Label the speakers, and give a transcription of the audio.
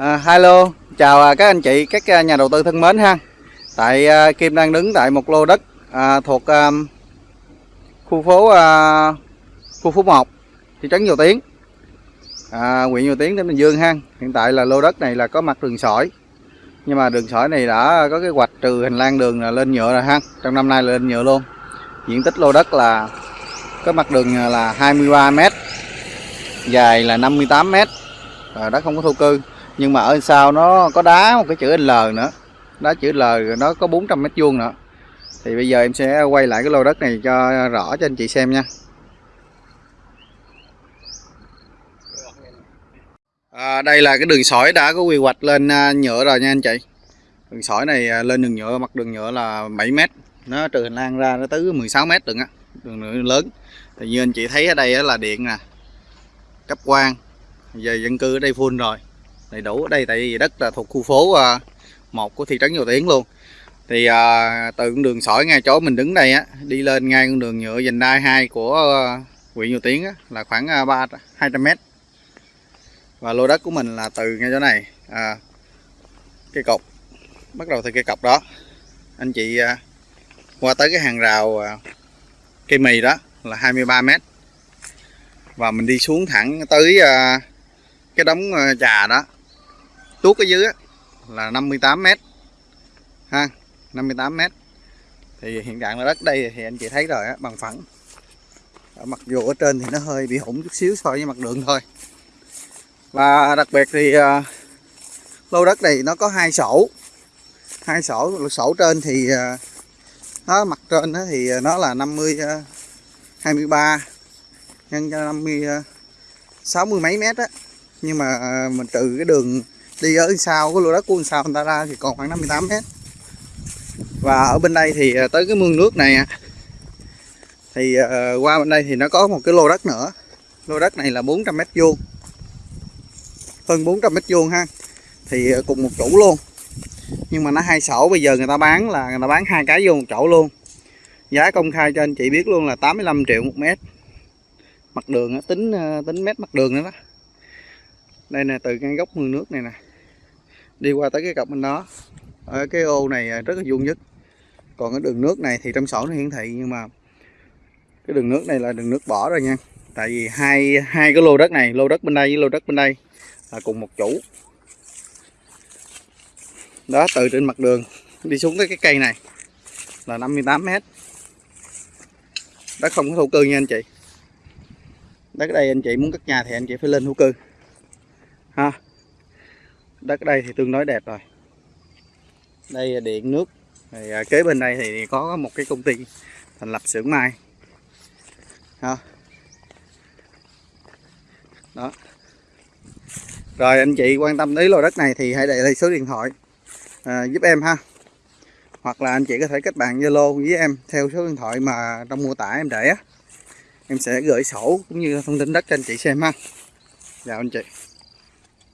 Speaker 1: À, hello, chào à, các anh chị, các à, nhà đầu tư thân mến ha. Tại à, Kim đang đứng tại một lô đất à, thuộc à, khu phố à, khu phố 1, thị trấn Dầu Tiến, à, huyện Dầu Tiến, tỉnh Bình Dương ha. Hiện tại là lô đất này là có mặt đường sỏi, nhưng mà đường sỏi này đã có cái hoạch trừ hành lang đường là lên nhựa rồi ha. Trong năm nay là lên nhựa luôn. Diện tích lô đất là có mặt đường là 23 m, dài là 58 m, à, đất không có thổ cư nhưng mà ở sau nó có đá một cái chữ L nữa. Đá chữ L nó có 400 mét vuông nữa. Thì bây giờ em sẽ quay lại cái lô đất này cho rõ cho anh chị xem nha. À, đây là cái đường sỏi đã có quy hoạch lên à, nhựa rồi nha anh chị. Đường sỏi này à, lên đường nhựa mặt đường nhựa là 7 mét. Nó trừ hành lang ra nó tới 16 mét đường á. Đường nhựa lớn. Thì như anh chị thấy ở đây là điện nè cấp quang. Giờ dân cư ở đây full rồi đầy đủ ở đây tại vì đất là thuộc khu phố à, một của thị trấn Dầu Tiến luôn. Thì à, từ con đường sỏi ngay chỗ mình đứng đây á đi lên ngay con đường nhựa dành đai 2 của à, huyện Dầu Tiến á, là khoảng à, ba hai trăm mét. Và lô đất của mình là từ ngay chỗ này à, cây cọc bắt đầu từ cây cọc đó. Anh chị à, qua tới cái hàng rào à, cây mì đó là 23 mét. Và mình đi xuống thẳng tới à, cái đống trà đó tuốt ở dưới là 58 m. ha 58 m. thì hiện trạng là đất đây thì anh chị thấy rồi á bằng phẳng ở mặc dù ở trên thì nó hơi bị hủng chút xíu so với mặt đường thôi và đặc biệt thì uh, lô đất này nó có hai sổ hai sổ sổ trên thì uh, nó mặt trên đó thì nó là 50 uh, 23 nhân cho 50 uh, 60 mấy mét á nhưng mà uh, mình trừ cái đường đi ở sau, cái lô đất của sau người ta ra thì còn khoảng 58 mét. Và ở bên đây thì à, tới cái mương nước này à, thì à, qua bên đây thì nó có một cái lô đất nữa. Lô đất này là 400 mét vuông. Hơn 400 mét vuông ha. Thì cùng một chủ luôn. Nhưng mà nó hai sổ, bây giờ người ta bán là người ta bán hai cái vô một chỗ luôn. Giá công khai cho anh chị biết luôn là 85 triệu một mét. Mặt đường tính tính mét mặt đường nữa đó. Đây nè, từ ngay góc mương nước này nè đi qua tới cái cọc bên đó. Ở cái ô này à, rất là vuông nhất. Còn cái đường nước này thì trong sổ nó hiển thị, nhưng mà cái đường nước này là đường nước bỏ rồi nha. Tại vì hai hai cái lô đất này, lô đất bên đây với lô đất bên đây là cùng một chủ. Đó, từ trên mặt đường đi xuống tới cái cây này là 58 mét. Đất không có thổ cư nha anh chị. Đất ở đây anh chị muốn cất nhà thì anh chị phải lên thổ cư. Ha đất đây thì tương đối đẹp rồi. Đây là điện nước. Thì à, kế bên đây thì có một cái công ty thành lập xưởng mai ha. Đó. Rồi anh chị quan tâm đến lô đất này thì hãy để lại số điện thoại à, giúp em ha. Hoặc là anh chị có thể kết bạn Zalo với em theo số điện thoại mà trong mô tả em để á. Em sẽ gửi sổ cũng như thông tin đất cho anh chị xem ha. Chào anh chị.